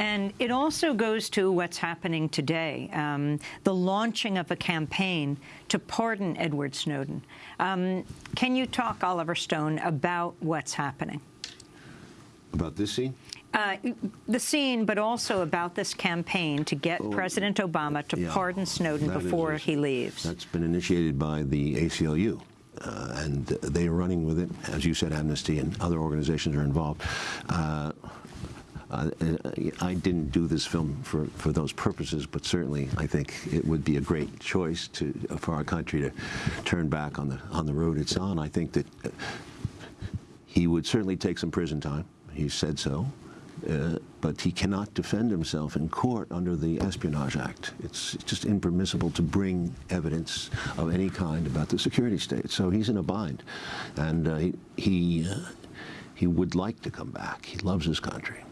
And it also goes to what's happening today, um, the launching of a campaign to pardon Edward Snowden. Um, can you talk, Oliver Stone, about what's happening? About this scene? Uh, the scene, but also about this campaign to get well, President Obama to yeah, pardon Snowden before is, he leaves. That's been initiated by the ACLU. Uh, and they are running with it. As you said, Amnesty and other organizations are involved. Uh, uh, I didn't do this film for, for those purposes, but certainly I think it would be a great choice to, for our country to turn back on the on the road it's on. I think that he would certainly take some prison time. He said so. Uh, but he cannot defend himself in court under the Espionage Act. It's just impermissible to bring evidence of any kind about the security state. So he's in a bind, and uh, he he, uh, he would like to come back. He loves his country.